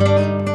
Música